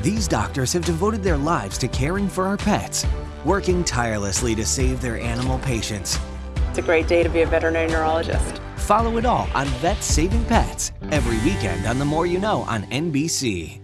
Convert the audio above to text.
These doctors have devoted their lives to caring for our pets, working tirelessly to save their animal patients. It's a great day to be a veterinary neurologist. Follow it all on Vets Saving Pets every weekend on The More You Know on NBC.